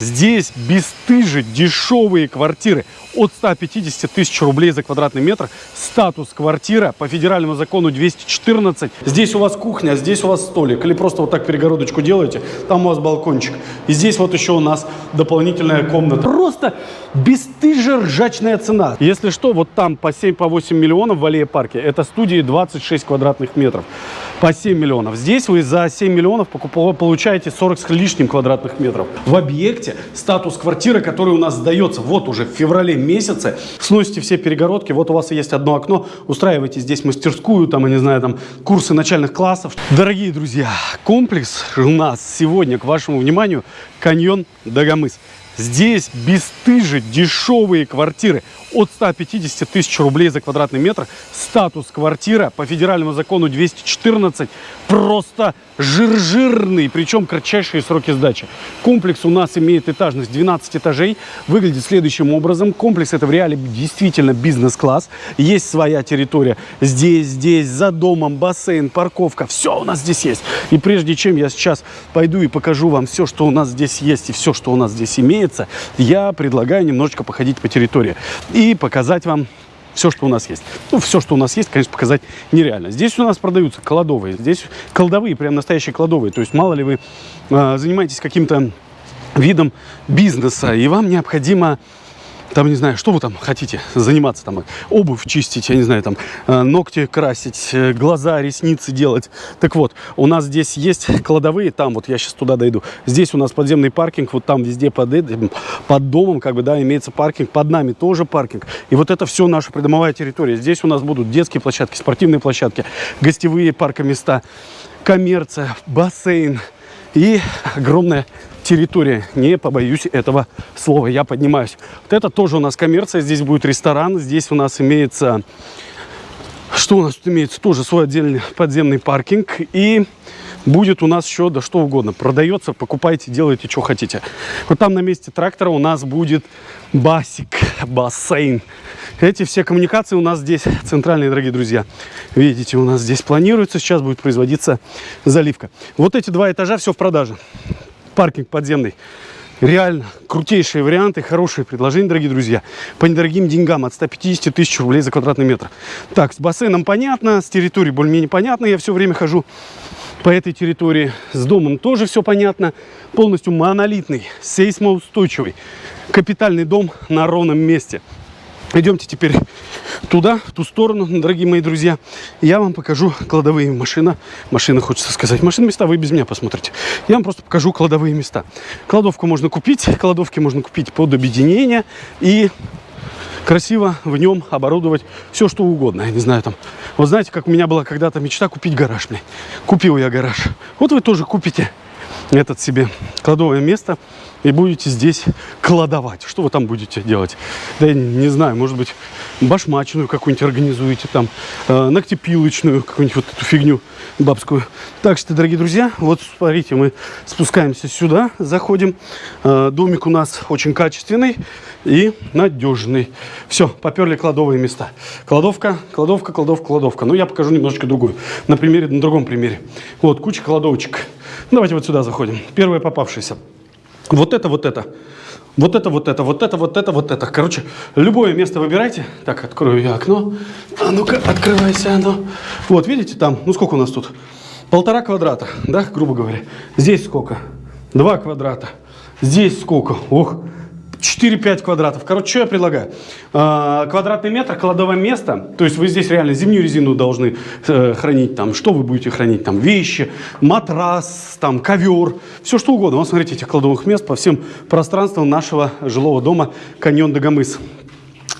Здесь бесстыжие дешевые квартиры от 150 тысяч рублей за квадратный метр. Статус квартира по федеральному закону 214. Здесь у вас кухня, здесь у вас столик. Или просто вот так перегородочку делаете, там у вас балкончик. И здесь вот еще у нас дополнительная комната. Просто бесстыжая ржачная цена. Если что, вот там по 7-8 по миллионов в аллее парке. Это студии 26 квадратных метров. По 7 миллионов. Здесь вы за 7 миллионов получаете 40 с лишним квадратных метров. В объекте статус квартиры, который у нас сдается вот уже в феврале месяце. Сносите все перегородки. Вот у вас есть одно окно. Устраивайте здесь мастерскую, там, я не знаю, там, курсы начальных классов. Дорогие друзья, комплекс у нас сегодня, к вашему вниманию, каньон Дагомыс. Здесь бесстыжие дешевые квартиры от 150 тысяч рублей за квадратный метр. Статус квартира по федеральному закону 214. Просто жир-жирный, причем кратчайшие сроки сдачи. Комплекс у нас имеет этажность 12 этажей. Выглядит следующим образом. Комплекс это в реале действительно бизнес-класс. Есть своя территория. Здесь, здесь, за домом, бассейн, парковка. Все у нас здесь есть. И прежде чем я сейчас пойду и покажу вам все, что у нас здесь есть и все, что у нас здесь имеется, я предлагаю немножечко походить по территории и показать вам все, что у нас есть. Ну, все, что у нас есть, конечно, показать нереально. Здесь у нас продаются кладовые, здесь кладовые, прям настоящие кладовые. То есть, мало ли вы э, занимаетесь каким-то видом бизнеса, и вам необходимо там, не знаю, что вы там хотите заниматься, там, обувь чистить, я не знаю, там, э, ногти красить, э, глаза, ресницы делать. Так вот, у нас здесь есть кладовые, там, вот я сейчас туда дойду. Здесь у нас подземный паркинг, вот там везде под, под домом, как бы, да, имеется паркинг, под нами тоже паркинг. И вот это все наша придомовая территория. Здесь у нас будут детские площадки, спортивные площадки, гостевые паркоместа, коммерция, бассейн и огромная территория. Не побоюсь этого слова, я поднимаюсь. Вот это тоже у нас коммерция, здесь будет ресторан, здесь у нас имеется... Что у нас тут имеется? Тоже свой отдельный подземный паркинг. И будет у нас еще да что угодно. Продается, покупайте, делайте, что хотите. Вот там на месте трактора у нас будет басик, бассейн. Эти все коммуникации у нас здесь центральные, дорогие друзья. Видите, у нас здесь планируется, сейчас будет производиться заливка. Вот эти два этажа все в продаже паркинг подземный. Реально крутейшие варианты, хорошие предложения, дорогие друзья. По недорогим деньгам от 150 тысяч рублей за квадратный метр. Так, с бассейном понятно, с территорией более-менее понятно. Я все время хожу по этой территории. С домом тоже все понятно. Полностью монолитный, сейсмоустойчивый, капитальный дом на ровном месте. Идемте теперь туда, в ту сторону, дорогие мои друзья. Я вам покажу кладовые машины. Машины, хочется сказать. Машины места вы без меня посмотрите. Я вам просто покажу кладовые места. Кладовку можно купить. Кладовки можно купить под объединение. И красиво в нем оборудовать все, что угодно. Я не знаю, там... Вот знаете, как у меня была когда-то мечта купить гараж. Мне. Купил я гараж. Вот вы тоже купите этот себе кладовое место и будете здесь кладовать. Что вы там будете делать? Да я не знаю, может быть, башмачную какую-нибудь организуете, там, э, ногтепилочную, какую-нибудь вот эту фигню бабскую. Так что, дорогие друзья, вот смотрите, мы спускаемся сюда, заходим. Э, домик у нас очень качественный и надежный. Все, поперли кладовые места. Кладовка, кладовка, кладовка, кладовка. Ну, я покажу немножечко другую. На примере, на другом примере. Вот, куча кладовочек. Давайте вот сюда заходим. Первая попавшаяся. Вот это, вот это. Вот это, вот это, вот это, вот это, вот это. Короче, любое место выбирайте. Так, открою я окно. А ну-ка, открывайся оно. Вот, видите, там, ну сколько у нас тут? Полтора квадрата, да, грубо говоря. Здесь сколько? Два квадрата. Здесь сколько? Ох, 4-5 квадратов. Короче, что я предлагаю? А, квадратный метр, кладовое место. То есть вы здесь реально зимнюю резину должны э, хранить. Там, что вы будете хранить? Там вещи, матрас, там ковер, все что угодно. Вот смотрите, этих кладовых мест по всем пространствам нашего жилого дома каньон Дагомыс.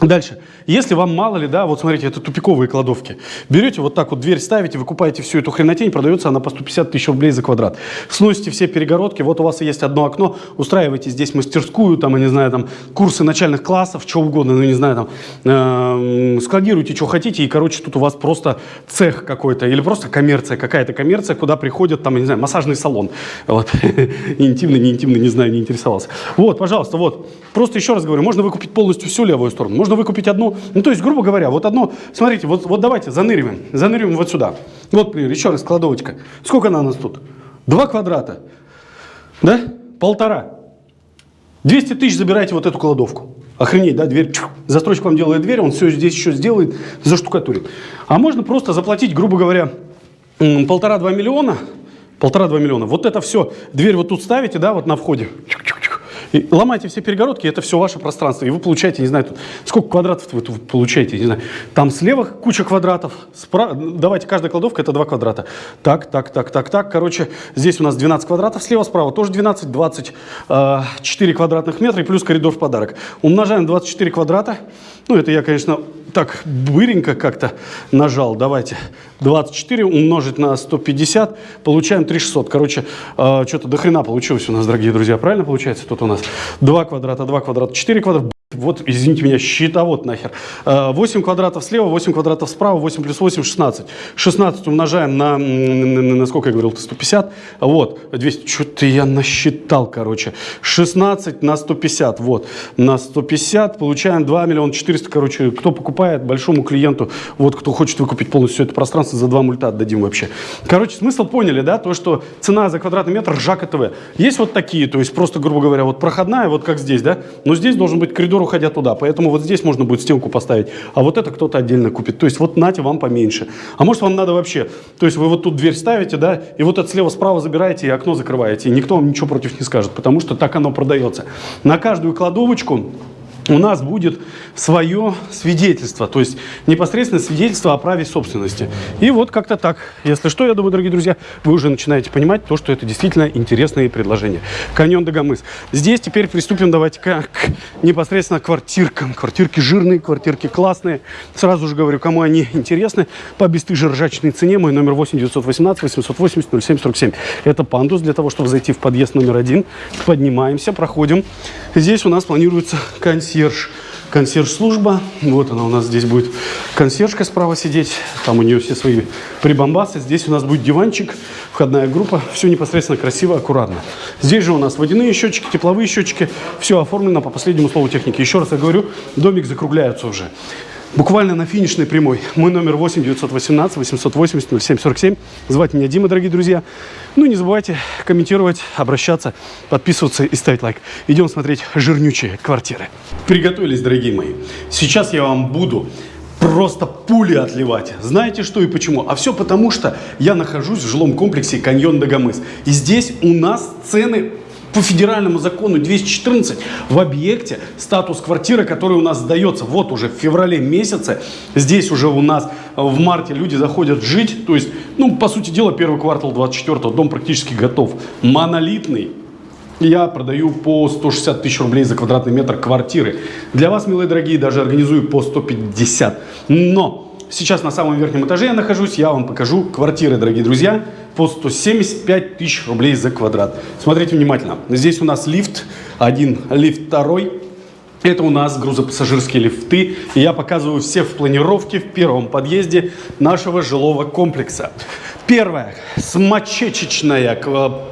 Дальше. Если вам мало ли, да, вот смотрите, это тупиковые кладовки. Берете вот так вот дверь ставите, выкупаете всю эту хренотень, продается она по 150 тысяч рублей за квадрат. Сносите все перегородки, вот у вас есть одно окно, устраиваете здесь мастерскую, там, я не знаю, там, курсы начальных классов, что угодно, ну, не знаю, там, э, складируйте, что хотите, и, короче, тут у вас просто цех какой-то, или просто коммерция, какая-то коммерция, куда приходят, там, я не знаю, массажный салон. Вот. Интимно, не интимно, не знаю, не интересовался. Вот, пожалуйста, вот. Просто еще раз говорю, можно выкупить полностью всю левую сторону, можно выкупить одну, ну, то есть, грубо говоря, вот одно, смотрите, вот, вот давайте заныриваем, заныриваем вот сюда. Вот, например, еще раз, кладовочка. Сколько она у нас тут? Два квадрата. Да? Полтора. 200 тысяч забирайте вот эту кладовку. Охренеть, да, дверь. Застройщик вам делает дверь, он все здесь еще сделает, заштукатурит. А можно просто заплатить, грубо говоря, полтора-два миллиона, полтора-два миллиона. Вот это все, дверь вот тут ставите, да, вот на входе. И ломайте все перегородки, это все ваше пространство. И вы получаете, не знаю, тут, сколько квадратов вы тут получаете, не знаю. Там слева куча квадратов, справа, давайте, каждая кладовка это 2 квадрата. Так, так, так, так, так. Короче, здесь у нас 12 квадратов, слева, справа тоже 12, 24 э, квадратных метра и плюс коридор в подарок. Умножаем 24 квадрата. Ну, это я, конечно, так быренько как-то нажал. Давайте 24 умножить на 150, получаем 3600. Короче, э, что-то до хрена получилось у нас, дорогие друзья. Правильно получается? Тут у нас 2 квадрата, 2 квадрата, 4 квадрата. Вот, извините меня, щитовод нахер. 8 квадратов слева, 8 квадратов справа, 8 плюс 8, 16. 16 умножаем на, на, сколько я говорил, 150. Вот, 200, что-то я насчитал, короче. 16 на 150, вот, на 150 получаем 2 миллиона 400, короче. Кто покупает большому клиенту, вот, кто хочет выкупить полностью это пространство, за 2 мульта отдадим вообще. Короче, смысл поняли, да, то, что цена за квадратный метр ржака ТВ. Есть вот такие, то есть просто, грубо говоря, вот проходная, вот как здесь, да, но здесь должен быть коридор коридор, уходя туда. Поэтому вот здесь можно будет стенку поставить, а вот это кто-то отдельно купит. То есть вот нате вам поменьше. А может вам надо вообще, то есть вы вот тут дверь ставите, да, и вот это слева справа забираете и окно закрываете. И никто вам ничего против не скажет, потому что так оно продается. На каждую кладовочку у нас будет свое свидетельство, то есть непосредственно свидетельство о праве собственности. И вот как-то так. Если что, я думаю, дорогие друзья, вы уже начинаете понимать то, что это действительно интересные предложения. Каньон Дагомыс. Здесь теперь приступим давайте к, к непосредственно квартиркам. Квартирки жирные, квартирки классные. Сразу же говорю, кому они интересны, по бесстыжей ржачной цене. Мой номер 8 918 880 0747. Это пандус для того, чтобы зайти в подъезд номер один. Поднимаемся, проходим. Здесь у нас планируется консьерж консьерж, консьерж-служба. Вот она у нас здесь будет консьержка справа сидеть. Там у нее все свои прибамбасы. Здесь у нас будет диванчик, входная группа. Все непосредственно красиво, аккуратно. Здесь же у нас водяные счетчики, тепловые счетчики. Все оформлено по последнему слову техники. Еще раз я говорю, домик закругляется уже. Буквально на финишной прямой. Мой номер 8 918 880 0747. Звать меня Дима, дорогие друзья. Ну, не забывайте комментировать, обращаться, подписываться и ставить лайк. Идем смотреть жирнючие квартиры. Приготовились, дорогие мои. Сейчас я вам буду просто пули отливать. Знаете что и почему? А все потому, что я нахожусь в жилом комплексе Каньон Дагомыс. И здесь у нас цены по федеральному закону 214 в объекте статус квартиры, который у нас сдается вот уже в феврале месяце. Здесь уже у нас в марте люди заходят жить. То есть, ну, по сути дела, первый квартал 24 дом практически готов. Монолитный. Я продаю по 160 тысяч рублей за квадратный метр квартиры. Для вас, милые дорогие, даже организую по 150. Но Сейчас на самом верхнем этаже я нахожусь, я вам покажу квартиры, дорогие друзья, по 175 тысяч рублей за квадрат. Смотрите внимательно. Здесь у нас лифт, один лифт второй. Это у нас грузопассажирские лифты. И я показываю все в планировке в первом подъезде нашего жилого комплекса. Первая, смочечечная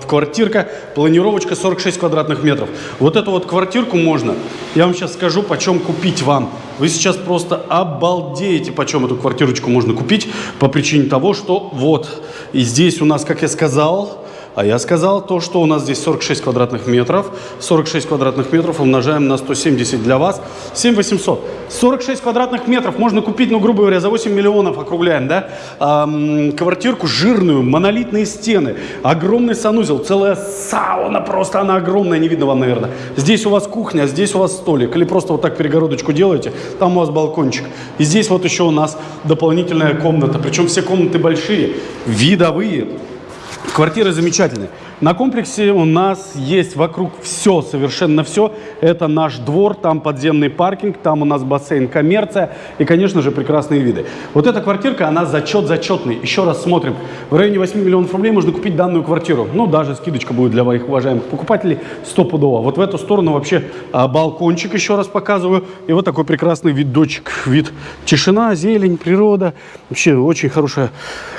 квартирка, планировочка 46 квадратных метров. Вот эту вот квартирку можно, я вам сейчас скажу, почем купить вам. Вы сейчас просто обалдеете, почем эту квартирочку можно купить, по причине того, что вот, и здесь у нас, как я сказал, а я сказал то, что у нас здесь 46 квадратных метров. 46 квадратных метров умножаем на 170 для вас. 7800. 46 квадратных метров можно купить, ну, грубо говоря, за 8 миллионов, округляем, да? Эм, квартирку жирную, монолитные стены, огромный санузел, целая сауна, просто она огромная, не видно вам, наверное. Здесь у вас кухня, здесь у вас столик. Или просто вот так перегородочку делаете, там у вас балкончик. И здесь вот еще у нас дополнительная комната. Причем все комнаты большие, видовые. Квартиры замечательные. На комплексе у нас есть вокруг все, совершенно все. Это наш двор, там подземный паркинг, там у нас бассейн, коммерция и, конечно же, прекрасные виды. Вот эта квартирка, она зачет зачетный. Еще раз смотрим. В районе 8 миллионов рублей можно купить данную квартиру. Ну, даже скидочка будет для моих уважаемых покупателей стопудово. Вот в эту сторону вообще а, балкончик еще раз показываю. И вот такой прекрасный видочек. Вид тишина, зелень, природа. Вообще очень хорошая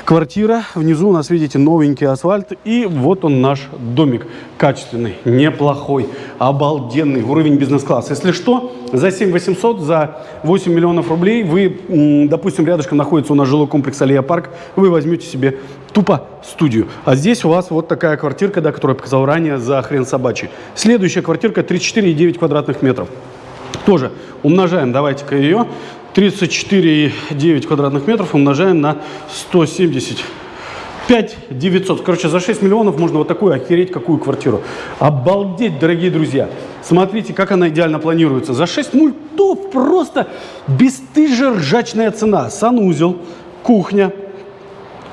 квартира. Внизу у нас, видите, новенький асфальт. И вот он наш домик. Качественный, неплохой, обалденный, уровень бизнес-класса. Если что, за 7 800, за 8 миллионов рублей вы, допустим, рядышком находится у нас жилой комплекс Алия Парк, вы возьмете себе тупо студию. А здесь у вас вот такая квартирка, да, которую я показал ранее, за хрен собачий. Следующая квартирка 34,9 квадратных метров. Тоже умножаем, давайте-ка ее. 34,9 квадратных метров умножаем на 170 5 900. Короче, за 6 миллионов можно вот такую охереть какую квартиру. Обалдеть, дорогие друзья. Смотрите, как она идеально планируется. За 6 мультов просто бесстыжая ржачная цена. Санузел, кухня,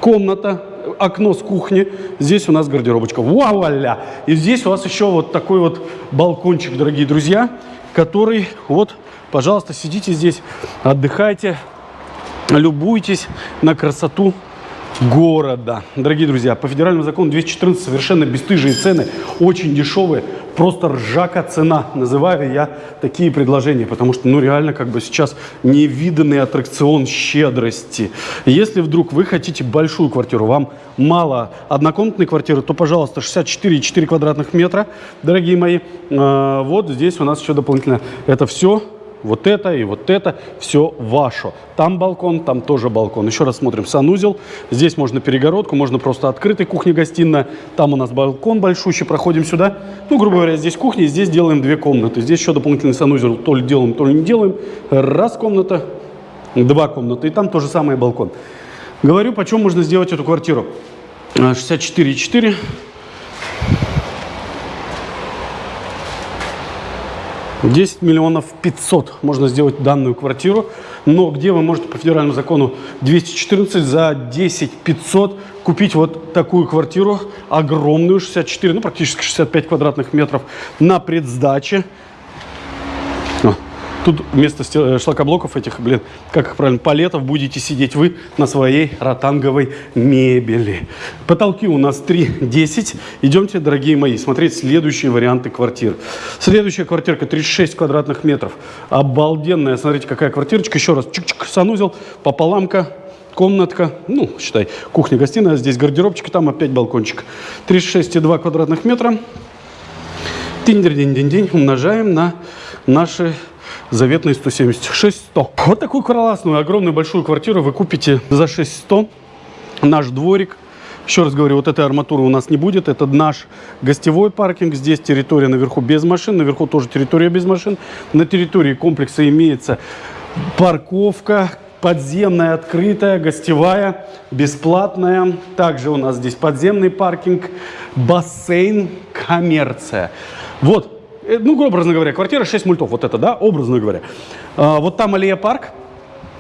комната, окно с кухни. Здесь у нас гардеробочка. Вуаля! И здесь у вас еще вот такой вот балкончик, дорогие друзья, который вот, пожалуйста, сидите здесь, отдыхайте, любуйтесь на красоту города. Дорогие друзья, по федеральному закону 214 совершенно бесстыжие цены, очень дешевые, просто ржака цена. Называю я такие предложения, потому что, ну, реально, как бы сейчас невиданный аттракцион щедрости. Если вдруг вы хотите большую квартиру, вам мало однокомнатной квартиры, то, пожалуйста, 64,4 квадратных метра, дорогие мои. А, вот здесь у нас еще дополнительно это все вот это и вот это все ваше. Там балкон, там тоже балкон. Еще раз смотрим санузел. Здесь можно перегородку, можно просто открытый кухня-гостиная. Там у нас балкон большущий, проходим сюда. Ну, грубо говоря, здесь кухня, здесь делаем две комнаты. Здесь еще дополнительный санузел, то ли делаем, то ли не делаем. Раз комната, два комнаты. И там тоже самое балкон. Говорю, почем можно сделать эту квартиру. 64,4 10 миллионов 500 можно сделать данную квартиру. Но где вы можете по федеральному закону 214 за 10 500 купить вот такую квартиру, огромную, 64, ну практически 65 квадратных метров на предсдаче. Тут вместо э, шлакоблоков этих, блин, как их правильно, палетов будете сидеть вы на своей ротанговой мебели. Потолки у нас 3,10. Идемте, дорогие мои, смотреть следующие варианты квартир. Следующая квартирка 36 квадратных метров. Обалденная, смотрите, какая квартирочка. Еще раз, чик-чик, санузел, пополамка, комнатка, ну, считай, кухня-гостиная, здесь гардеробчик, там опять балкончик. 36,2 квадратных метра. Тинь-динь-динь-динь, умножаем на наши заветные 176 100. Вот такую классную, огромную, большую квартиру вы купите за 6100. Наш дворик. Еще раз говорю, вот этой арматуры у нас не будет. Это наш гостевой паркинг. Здесь территория наверху без машин. Наверху тоже территория без машин. На территории комплекса имеется парковка, подземная, открытая, гостевая, бесплатная. Также у нас здесь подземный паркинг, бассейн, коммерция. Вот ну, образно говоря, квартира 6 мультов, вот это, да, образно говоря. А, вот там Аллея парк,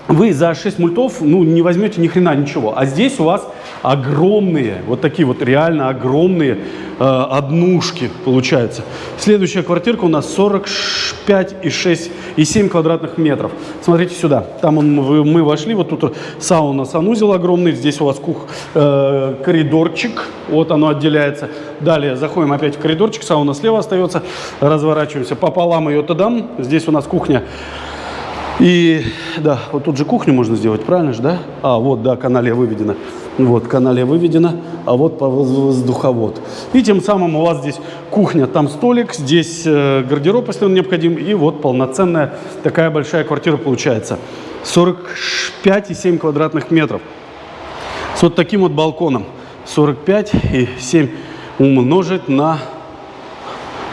вы за 6 мультов, ну, не возьмете ни хрена ничего. А здесь у вас огромные, вот такие вот реально огромные э, однушки получается. Следующая квартирка у нас 45 и 6 и 7 квадратных метров. Смотрите сюда. Там он, мы вошли, вот тут сауна, санузел огромный. Здесь у вас кух, э, коридорчик, вот оно отделяется. Далее заходим опять в коридорчик, сауна слева остается. Разворачиваемся пополам ее туда. Здесь у нас кухня и да, вот тут же кухню можно сделать, правильно же, да? А, вот, да, канале выведено. Вот, канале выведено, а вот воздуховод. И тем самым у вас здесь кухня, там столик, здесь э, гардероб, если он необходим, и вот полноценная такая большая квартира получается. 45,7 квадратных метров. С вот таким вот балконом. 45 и 7 умножить на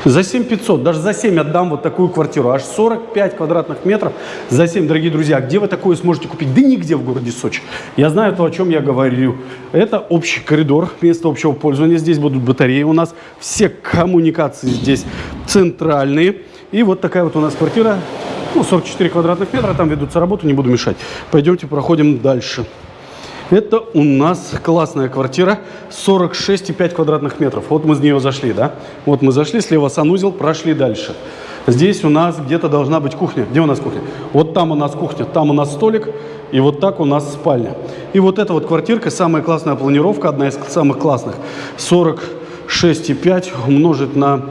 за 7 500, даже за 7 отдам вот такую квартиру. Аж 45 квадратных метров за 7, дорогие друзья. Где вы такое сможете купить? Да нигде в городе Сочи. Я знаю то, о чем я говорю. Это общий коридор, место общего пользования. Здесь будут батареи у нас. Все коммуникации здесь центральные. И вот такая вот у нас квартира. Ну, 44 квадратных метра. Там ведутся работы, не буду мешать. Пойдемте проходим дальше. Это у нас классная квартира, 46,5 квадратных метров. Вот мы с нее зашли, да? Вот мы зашли, слева санузел, прошли дальше. Здесь у нас где-то должна быть кухня. Где у нас кухня? Вот там у нас кухня, там у нас столик, и вот так у нас спальня. И вот эта вот квартирка, самая классная планировка, одна из самых классных. 46,5 умножить на...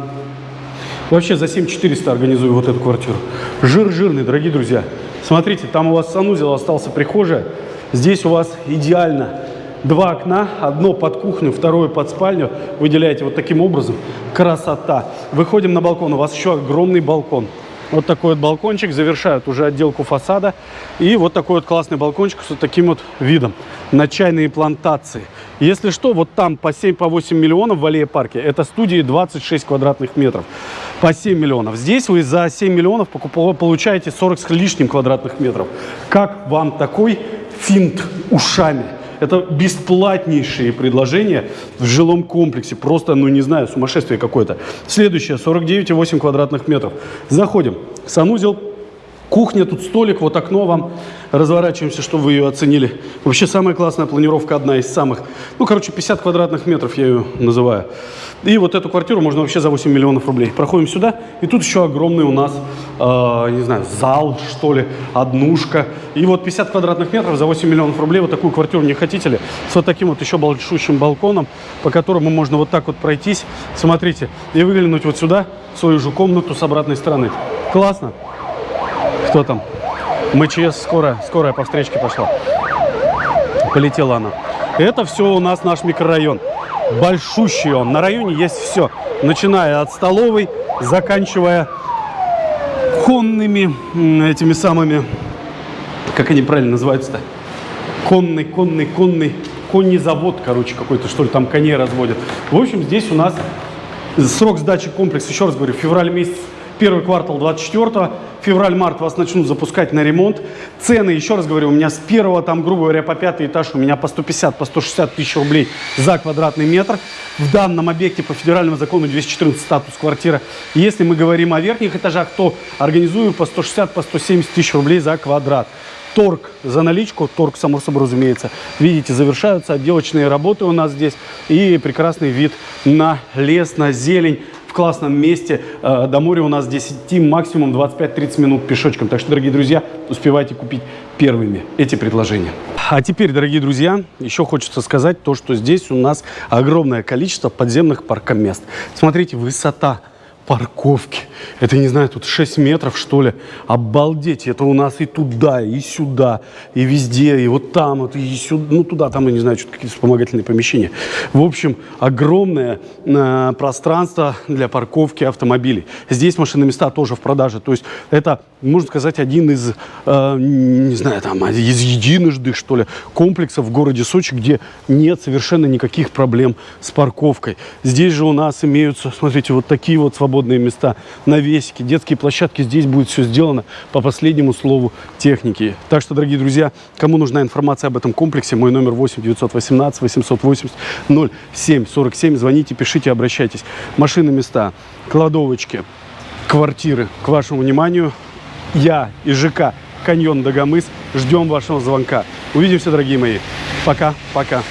Вообще за 7400 организую вот эту квартиру. Жир жирный, дорогие друзья. Смотрите, там у вас санузел остался прихожая. Здесь у вас идеально Два окна, одно под кухню, второе под спальню. Выделяете вот таким образом. Красота. Выходим на балкон. У вас еще огромный балкон. Вот такой вот балкончик, завершают уже отделку фасада. И вот такой вот классный балкончик с вот таким вот видом на чайные плантации. Если что, вот там по 7-8 по миллионов в аллее парке, это студии 26 квадратных метров. По 7 миллионов. Здесь вы за 7 миллионов получаете 40 с лишним квадратных метров. Как вам такой финт ушами? Это бесплатнейшие предложения в жилом комплексе. Просто, ну не знаю, сумасшествие какое-то. Следующее, 49,8 квадратных метров. Заходим. Санузел, кухня, тут столик, вот окно вам. Разворачиваемся, чтобы вы ее оценили. Вообще самая классная планировка, одна из самых. Ну, короче, 50 квадратных метров я ее называю. И вот эту квартиру можно вообще за 8 миллионов рублей. Проходим сюда, и тут еще огромный у нас, э, не знаю, зал, что ли, однушка. И вот 50 квадратных метров за 8 миллионов рублей. Вот такую квартиру не хотите ли? С вот таким вот еще большущим балконом, по которому можно вот так вот пройтись. Смотрите, и выглянуть вот сюда, свою же комнату с обратной стороны. Классно? Кто там? МЧС, скорая, скорая по встречке пошла. Полетела она. Это все у нас наш микрорайон большущий он. На районе есть все, начиная от столовой, заканчивая конными этими самыми, как они правильно называются-то? Конный, конный, конный, конный завод, короче, какой-то, что ли, там коней разводят. В общем, здесь у нас срок сдачи комплекса, еще раз говорю, февраль месяц первый квартал 24 февраль-март вас начнут запускать на ремонт. Цены, еще раз говорю, у меня с первого, там, грубо говоря, по пятый этаж у меня по 150, по 160 тысяч рублей за квадратный метр. В данном объекте по федеральному закону 214 статус квартира. Если мы говорим о верхних этажах, то организую по 160, по 170 тысяч рублей за квадрат. Торг за наличку, торг, само собой, разумеется. Видите, завершаются отделочные работы у нас здесь. И прекрасный вид на лес, на зелень в классном месте. Э, до моря у нас здесь идти максимум 25-30 минут пешочком. Так что, дорогие друзья, успевайте купить первыми эти предложения. А теперь, дорогие друзья, еще хочется сказать то, что здесь у нас огромное количество подземных паркомест. Смотрите, высота парковки. Это, не знаю, тут 6 метров, что ли. Обалдеть, это у нас и туда, и сюда, и везде, и вот там, вот, и сюда, ну туда, там, я не знаю, что-то какие-то вспомогательные помещения. В общем, огромное э, пространство для парковки автомобилей. Здесь машины места тоже в продаже. То есть это, можно сказать, один из, э, не знаю, там, из единожды, что ли, комплексов в городе Сочи, где нет совершенно никаких проблем с парковкой. Здесь же у нас имеются, смотрите, вот такие вот свободные свободные места, навесики, детские площадки. Здесь будет все сделано по последнему слову техники. Так что, дорогие друзья, кому нужна информация об этом комплексе, мой номер 8 918 880 07 47. Звоните, пишите, обращайтесь. Машины, места, кладовочки, квартиры к вашему вниманию. Я и ЖК Каньон Дагомыс ждем вашего звонка. Увидимся, дорогие мои. Пока, пока.